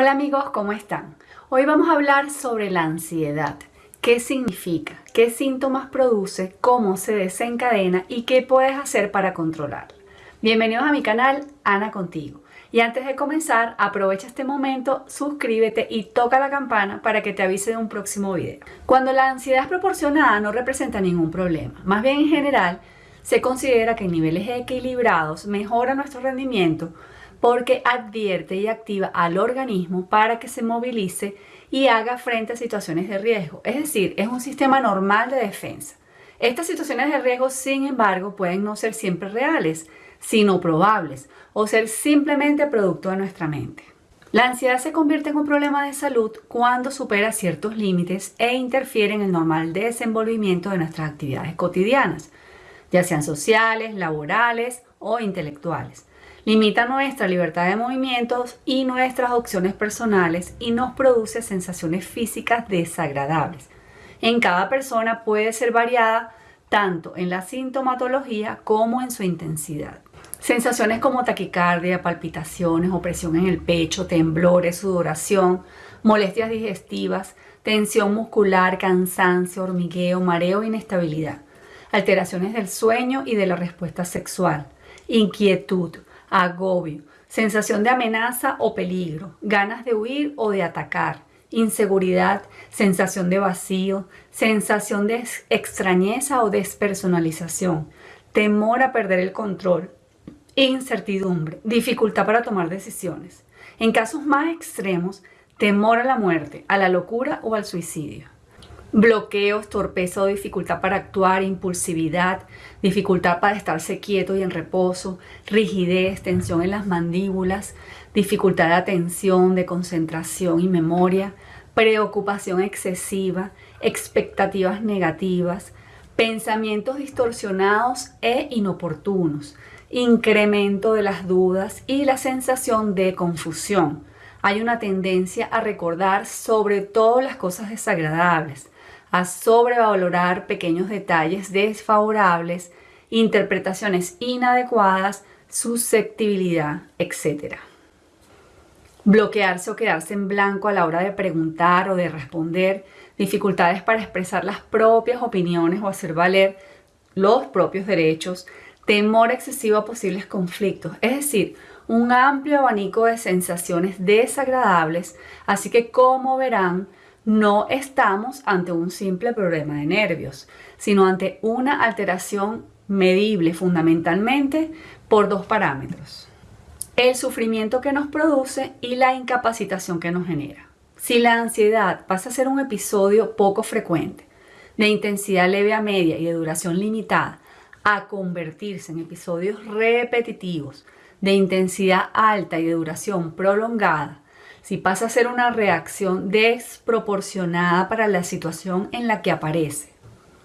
Hola amigos, ¿cómo están? Hoy vamos a hablar sobre la ansiedad. ¿Qué significa? ¿Qué síntomas produce? ¿Cómo se desencadena? ¿Y qué puedes hacer para controlarla? Bienvenidos a mi canal Ana Contigo. Y antes de comenzar, aprovecha este momento, suscríbete y toca la campana para que te avise de un próximo video. Cuando la ansiedad es proporcionada no representa ningún problema. Más bien en general, se considera que en niveles equilibrados mejora nuestro rendimiento porque advierte y activa al organismo para que se movilice y haga frente a situaciones de riesgo. Es decir, es un sistema normal de defensa. Estas situaciones de riesgo, sin embargo, pueden no ser siempre reales, sino probables, o ser simplemente producto de nuestra mente. La ansiedad se convierte en un problema de salud cuando supera ciertos límites e interfiere en el normal desenvolvimiento de nuestras actividades cotidianas, ya sean sociales, laborales o intelectuales limita nuestra libertad de movimientos y nuestras opciones personales y nos produce sensaciones físicas desagradables. En cada persona puede ser variada tanto en la sintomatología como en su intensidad. Sensaciones como taquicardia, palpitaciones, opresión en el pecho, temblores, sudoración, molestias digestivas, tensión muscular, cansancio, hormigueo, mareo, inestabilidad, alteraciones del sueño y de la respuesta sexual, inquietud, agobio, sensación de amenaza o peligro, ganas de huir o de atacar, inseguridad, sensación de vacío, sensación de extrañeza o despersonalización, temor a perder el control, incertidumbre, dificultad para tomar decisiones. En casos más extremos, temor a la muerte, a la locura o al suicidio bloqueos, torpeza o dificultad para actuar, impulsividad, dificultad para estarse quieto y en reposo, rigidez, tensión en las mandíbulas, dificultad de atención, de concentración y memoria, preocupación excesiva, expectativas negativas, pensamientos distorsionados e inoportunos, incremento de las dudas y la sensación de confusión. Hay una tendencia a recordar sobre todo las cosas desagradables, a sobrevalorar pequeños detalles desfavorables, interpretaciones inadecuadas, susceptibilidad, etc. Bloquearse o quedarse en blanco a la hora de preguntar o de responder, dificultades para expresar las propias opiniones o hacer valer los propios derechos, temor excesivo a posibles conflictos, es decir, un amplio abanico de sensaciones desagradables, así que como verán, no estamos ante un simple problema de nervios, sino ante una alteración medible fundamentalmente por dos parámetros. El sufrimiento que nos produce y la incapacitación que nos genera. Si la ansiedad pasa a ser un episodio poco frecuente, de intensidad leve a media y de duración limitada, a convertirse en episodios repetitivos, de intensidad alta y de duración prolongada, si pasa a ser una reacción desproporcionada para la situación en la que aparece,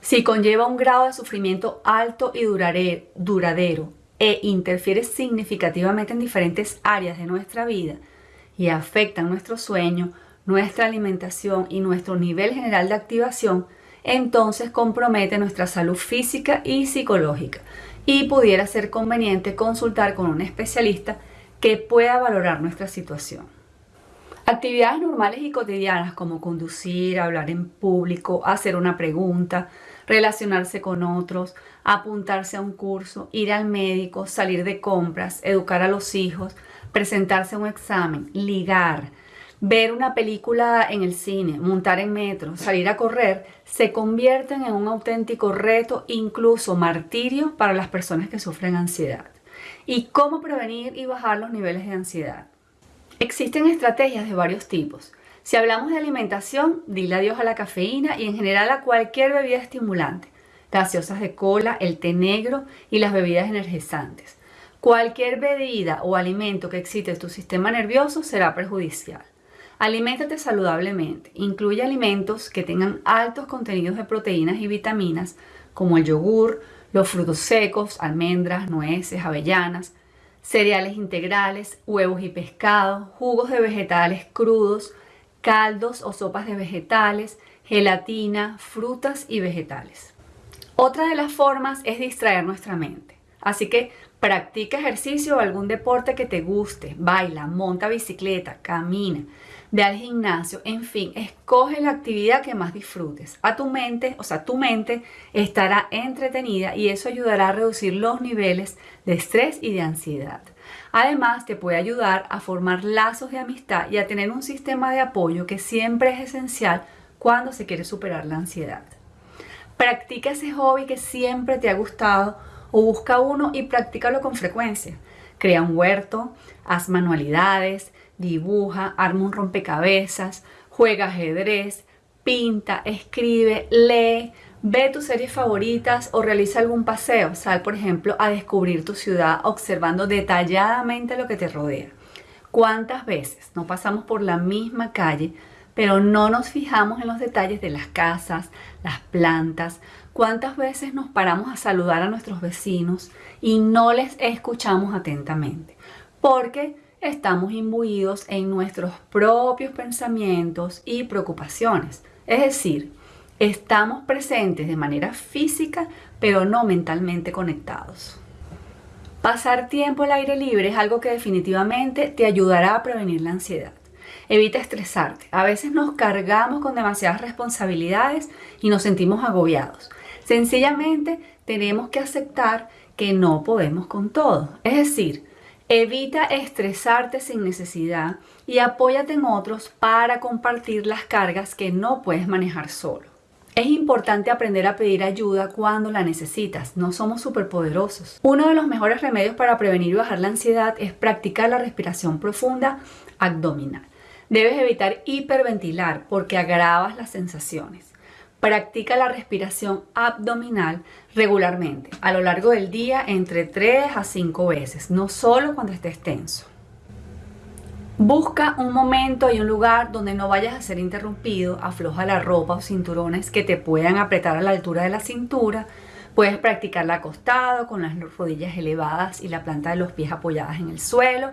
si conlleva un grado de sufrimiento alto y duradero e interfiere significativamente en diferentes áreas de nuestra vida y afecta nuestro sueño, nuestra alimentación y nuestro nivel general de activación, entonces compromete nuestra salud física y psicológica y pudiera ser conveniente consultar con un especialista que pueda valorar nuestra situación. Actividades normales y cotidianas como conducir, hablar en público, hacer una pregunta, relacionarse con otros, apuntarse a un curso, ir al médico, salir de compras, educar a los hijos, presentarse a un examen, ligar, ver una película en el cine, montar en metro, salir a correr, se convierten en un auténtico reto, incluso martirio para las personas que sufren ansiedad. ¿Y cómo prevenir y bajar los niveles de ansiedad? Existen estrategias de varios tipos. Si hablamos de alimentación, dile adiós a la cafeína y en general a cualquier bebida estimulante, gaseosas de cola, el té negro y las bebidas energizantes. Cualquier bebida o alimento que excite tu sistema nervioso será perjudicial. Aliméntate saludablemente. Incluye alimentos que tengan altos contenidos de proteínas y vitaminas como el yogur, los frutos secos, almendras, nueces, avellanas, cereales integrales, huevos y pescado, jugos de vegetales crudos, caldos o sopas de vegetales, gelatina, frutas y vegetales. Otra de las formas es distraer nuestra mente. Así que Practica ejercicio o algún deporte que te guste, baila, monta bicicleta, camina, ve al gimnasio, en fin, escoge la actividad que más disfrutes. A tu mente, o sea, tu mente estará entretenida y eso ayudará a reducir los niveles de estrés y de ansiedad. Además, te puede ayudar a formar lazos de amistad y a tener un sistema de apoyo que siempre es esencial cuando se quiere superar la ansiedad. Practica ese hobby que siempre te ha gustado o busca uno y practícalo con frecuencia. Crea un huerto, haz manualidades, dibuja, arma un rompecabezas, juega ajedrez, pinta, escribe, lee, ve tus series favoritas o realiza algún paseo. Sal, por ejemplo, a descubrir tu ciudad observando detalladamente lo que te rodea. ¿Cuántas veces no pasamos por la misma calle pero no nos fijamos en los detalles de las casas, las plantas, cuántas veces nos paramos a saludar a nuestros vecinos y no les escuchamos atentamente, porque estamos imbuidos en nuestros propios pensamientos y preocupaciones. Es decir, estamos presentes de manera física, pero no mentalmente conectados. Pasar tiempo al aire libre es algo que definitivamente te ayudará a prevenir la ansiedad. Evita estresarte. A veces nos cargamos con demasiadas responsabilidades y nos sentimos agobiados. Sencillamente tenemos que aceptar que no podemos con todo. Es decir, evita estresarte sin necesidad y apóyate en otros para compartir las cargas que no puedes manejar solo. Es importante aprender a pedir ayuda cuando la necesitas, no somos superpoderosos. Uno de los mejores remedios para prevenir y bajar la ansiedad es practicar la respiración profunda abdominal. Debes evitar hiperventilar porque agravas las sensaciones. Practica la respiración abdominal regularmente, a lo largo del día entre 3 a 5 veces, no solo cuando estés tenso. Busca un momento y un lugar donde no vayas a ser interrumpido, afloja la ropa o cinturones que te puedan apretar a la altura de la cintura. Puedes practicarla acostado, con las rodillas elevadas y la planta de los pies apoyadas en el suelo,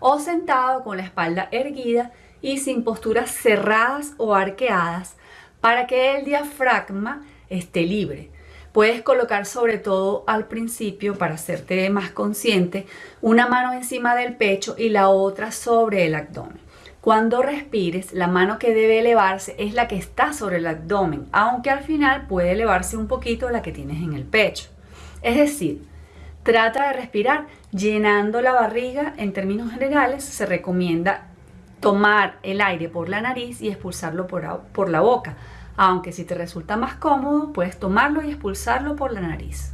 o sentado con la espalda erguida y sin posturas cerradas o arqueadas para que el diafragma esté libre. Puedes colocar sobre todo al principio, para hacerte más consciente, una mano encima del pecho y la otra sobre el abdomen. Cuando respires, la mano que debe elevarse es la que está sobre el abdomen, aunque al final puede elevarse un poquito la que tienes en el pecho. Es decir, trata de respirar llenando la barriga. En términos generales, se recomienda tomar el aire por la nariz y expulsarlo por, la boca. Aunque si te resulta más cómodo, puedes tomarlo y expulsarlo por la nariz.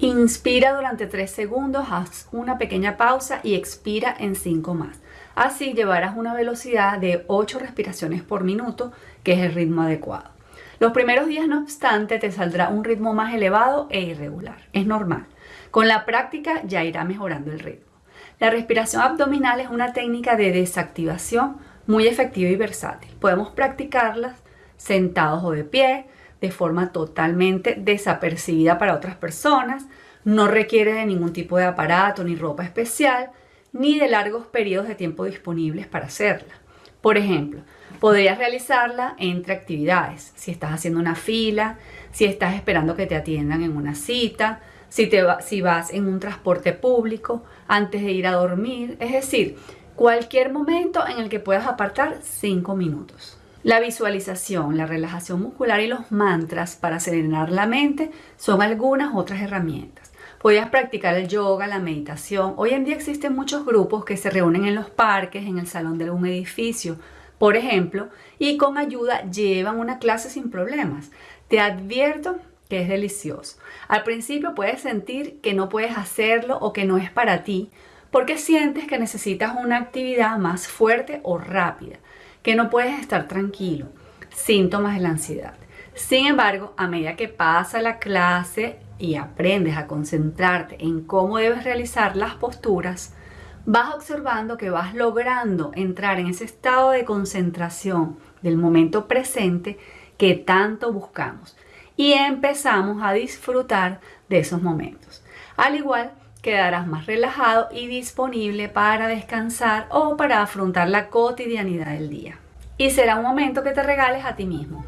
Inspira durante 3 segundos, haz una pequeña pausa y expira en 5 más. Así llevarás una velocidad de 8 respiraciones por minuto, que es el ritmo adecuado. Los primeros días, no obstante, te saldrá un ritmo más elevado e irregular. Es normal. Con la práctica ya irá mejorando el ritmo. La respiración abdominal es una técnica de desactivación muy efectiva y versátil. Podemos practicarla sentados o de pie, de forma totalmente desapercibida para otras personas. No requiere de ningún tipo de aparato ni ropa especial, ni de largos periodos de tiempo disponibles para hacerla. Por ejemplo, podrías realizarla entre actividades, si estás haciendo una fila, si estás esperando que te atiendan en una cita, si, te vas en un transporte público, antes de ir a dormir, es decir, cualquier momento en el que puedas apartar 5 minutos. La visualización, la relajación muscular y los mantras para serenar la mente son algunas otras herramientas. Podrías practicar el yoga, la meditación. Hoy en día existen muchos grupos que se reúnen en los parques, en el salón de algún edificio, por ejemplo, y con ayuda llevan una clase sin problemas. Te advierto que es delicioso. Al principio puedes sentir que no puedes hacerlo o que no es para ti, porque sientes que necesitas una actividad más fuerte o rápida, que no puedes estar tranquilo, síntomas de la ansiedad. Sin embargo, a medida que pasa la clase y aprendes a concentrarte en cómo debes realizar las posturas, vas observando que vas logrando entrar en ese estado de concentración del momento presente que tanto buscamos y empezamos a disfrutar de esos momentos. Al igual, quedarás más relajado y disponible para descansar o para afrontar la cotidianidad del día. Y será un momento que te regales a ti mismo.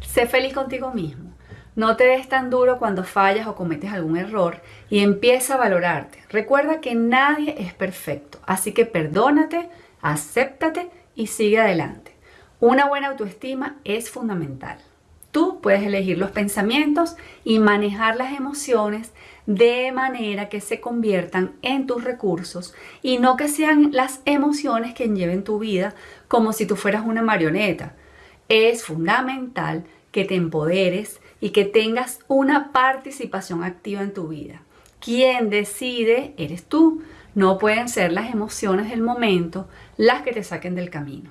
Sé feliz contigo mismo. No te des tan duro cuando fallas o cometes algún error y empieza a valorarte. Recuerda que nadie es perfecto, así que perdónate, acéptate y sigue adelante. Una buena autoestima es fundamental. Tú puedes elegir los pensamientos y manejar las emociones de manera que se conviertan en tus recursos y no que sean las emociones que lleven tu vida como si tú fueras una marioneta. Es fundamental que te empoderes y que tengas una participación activa en tu vida. Quien decide eres tú. No pueden ser las emociones del momento las que te saquen del camino.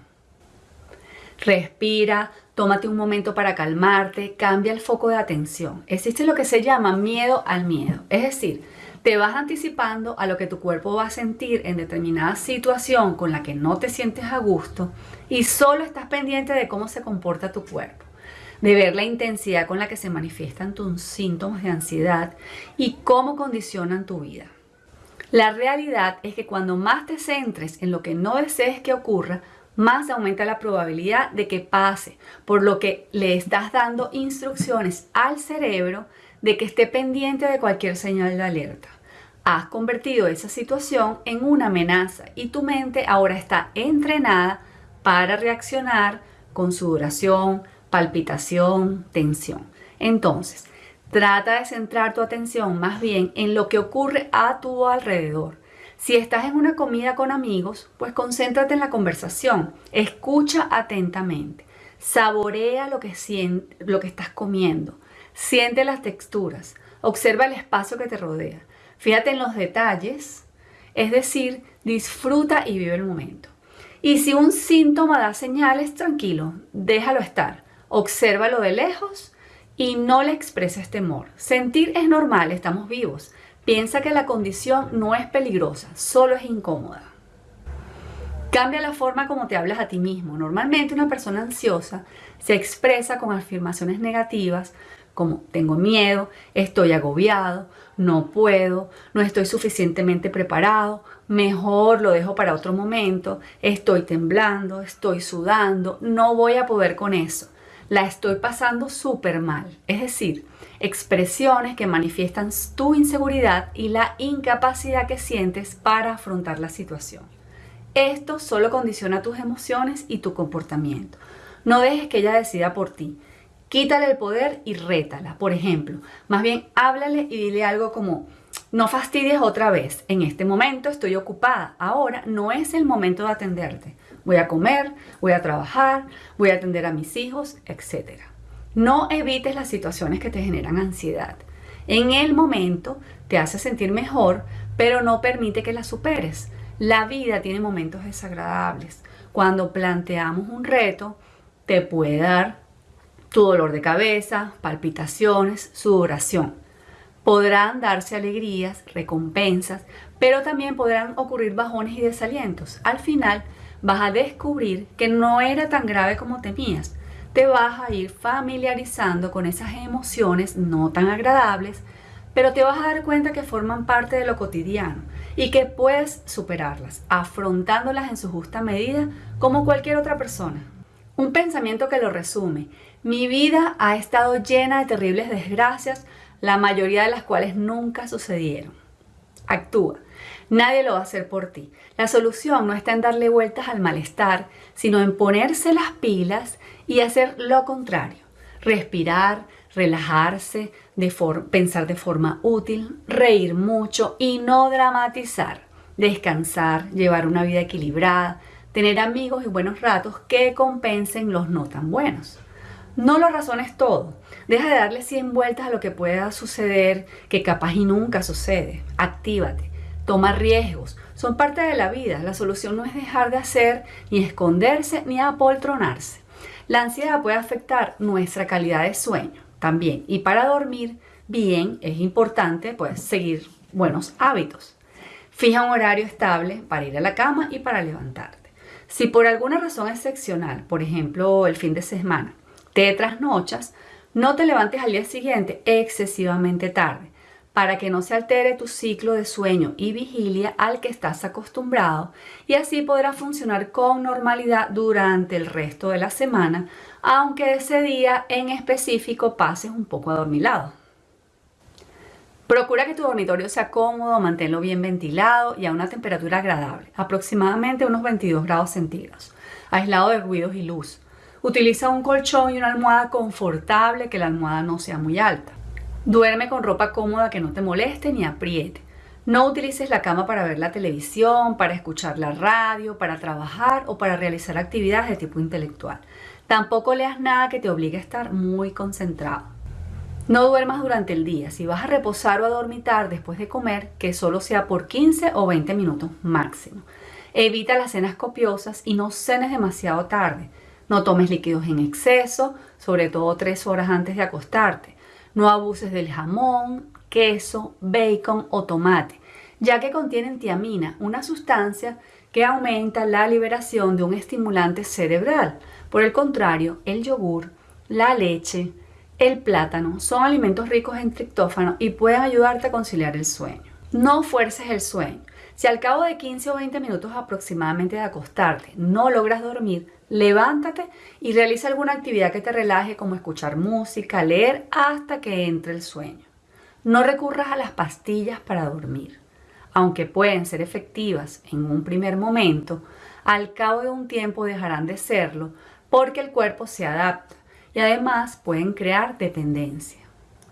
Respira, tómate un momento para calmarte, cambia el foco de atención. Existe lo que se llama miedo al miedo. Es decir, te vas anticipando a lo que tu cuerpo va a sentir en determinada situación con la que no te sientes a gusto y solo estás pendiente de cómo se comporta tu cuerpo de ver la intensidad con la que se manifiestan tus síntomas de ansiedad y cómo condicionan tu vida. La realidad es que cuando más te centres en lo que no desees que ocurra, más aumenta la probabilidad de que pase, por lo que le estás dando instrucciones al cerebro de que esté pendiente de cualquier señal de alerta. Has convertido esa situación en una amenaza y tu mente ahora está entrenada para reaccionar con sudoración, palpitación, tensión. Entonces, trata de centrar tu atención más bien en lo que ocurre a tu alrededor. Si estás en una comida con amigos, pues concéntrate en la conversación, escucha atentamente, saborea lo que, lo que estás comiendo, siente las texturas, observa el espacio que te rodea, fíjate en los detalles, es decir, disfruta y vive el momento. Y si un síntoma da señales, tranquilo, déjalo estar. Obsérvalo de lejos y no le expreses temor. Sentir es normal, estamos vivos. Piensa que la condición no es peligrosa, solo es incómoda. Cambia la forma como te hablas a ti mismo. Normalmente una persona ansiosa se expresa con afirmaciones negativas como tengo miedo, estoy agobiado, no puedo, no estoy suficientemente preparado, mejor lo dejo para otro momento, estoy temblando, estoy sudando, no voy a poder con eso la estoy pasando súper mal. Es decir, expresiones que manifiestan tu inseguridad y la incapacidad que sientes para afrontar la situación. Esto solo condiciona tus emociones y tu comportamiento. No dejes que ella decida por ti. Quítale el poder y rétala. Por ejemplo, más bien háblale y dile algo como, no fastidies otra vez. En este momento estoy ocupada. Ahora no es el momento de atenderte. Voy a comer, voy a trabajar, voy a atender a mis hijos, etc. No evites las situaciones que te generan ansiedad. En el momento te hace sentir mejor, pero no permite que las superes. La vida tiene momentos desagradables. Cuando planteamos un reto, te puede dar tu dolor de cabeza, palpitaciones, sudoración. Podrán darse alegrías, recompensas, pero también podrán ocurrir bajones y desalientos. Al final, vas a descubrir que no era tan grave como temías. Te vas a ir familiarizando con esas emociones no tan agradables, pero te vas a dar cuenta que forman parte de lo cotidiano y que puedes superarlas, afrontándolas en su justa medida como cualquier otra persona. Un pensamiento que lo resume. Mi vida ha estado llena de terribles desgracias, la mayoría de las cuales nunca sucedieron. Actúa. Nadie lo va a hacer por ti. La solución no está en darle vueltas al malestar, sino en ponerse las pilas y hacer lo contrario. Respirar, relajarse, pensar de forma útil, reír mucho y no dramatizar. Descansar, llevar una vida equilibrada, tener amigos y buenos ratos que compensen los no tan buenos. No lo razones todo. Deja de darle 100 vueltas a lo que pueda suceder, que capaz y nunca sucede. Actívate toma riesgos, son parte de la vida. La solución no es dejar de hacer, ni esconderse, ni apoltronarse. La ansiedad puede afectar nuestra calidad de sueño también. Y para dormir bien es importante pues, seguir buenos hábitos. Fija un horario estable para ir a la cama y para levantarte. Si por alguna razón excepcional, por ejemplo el fin de semana, te trasnochas, no te levantes al día siguiente excesivamente tarde para que no se altere tu ciclo de sueño y vigilia al que estás acostumbrado y así podrás funcionar con normalidad durante el resto de la semana, aunque ese día en específico pases un poco adormilado. Procura que tu dormitorio sea cómodo, manténlo bien ventilado y a una temperatura agradable, aproximadamente unos 22 grados centígrados, aislado de ruidos y luz. Utiliza un colchón y una almohada confortable, que la almohada no sea muy alta. Duerme con ropa cómoda que no te moleste ni apriete. No utilices la cama para ver la televisión, para escuchar la radio, para trabajar o para realizar actividades de tipo intelectual. Tampoco leas nada que te obligue a estar muy concentrado. No duermas durante el día. Si vas a reposar o a dormitar después de comer, que solo sea por 15 o 20 minutos máximo. Evita las cenas copiosas y no cenes demasiado tarde. No tomes líquidos en exceso, sobre todo 3 horas antes de acostarte. No abuses del jamón, queso, bacon o tomate, ya que contienen tiamina, una sustancia que aumenta la liberación de un estimulante cerebral. Por el contrario, el yogur, la leche, el plátano son alimentos ricos en triptófano y pueden ayudarte a conciliar el sueño. No fuerces el sueño. Si al cabo de 15 o 20 minutos aproximadamente de acostarte no logras dormir, levántate y realiza alguna actividad que te relaje como escuchar música, leer hasta que entre el sueño. No recurras a las pastillas para dormir. Aunque pueden ser efectivas en un primer momento, al cabo de un tiempo dejarán de serlo porque el cuerpo se adapta y además pueden crear dependencia.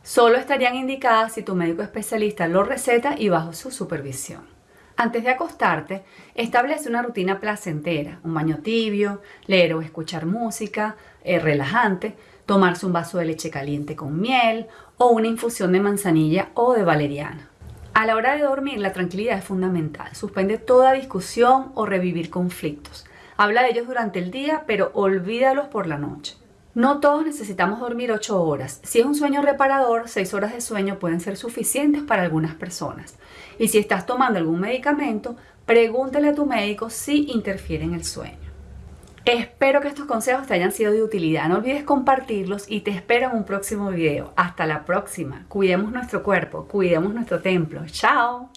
Solo estarían indicadas si tu médico especialista lo receta y bajo su supervisión. Antes de acostarte, establece una rutina placentera, un baño tibio, leer o escuchar música eh, relajante, tomarse un vaso de leche caliente con miel o una infusión de manzanilla o de valeriana. A la hora de dormir, la tranquilidad es fundamental. Suspende toda discusión o revivir conflictos. Habla de ellos durante el día, pero olvídalos por la noche. No todos necesitamos dormir 8 horas. Si es un sueño reparador, 6 horas de sueño pueden ser suficientes para algunas personas. Y si estás tomando algún medicamento, pregúntale a tu médico si interfiere en el sueño. Espero que estos consejos te hayan sido de utilidad. No olvides compartirlos y te espero en un próximo video. Hasta la próxima. Cuidemos nuestro cuerpo, cuidemos nuestro templo. Chao.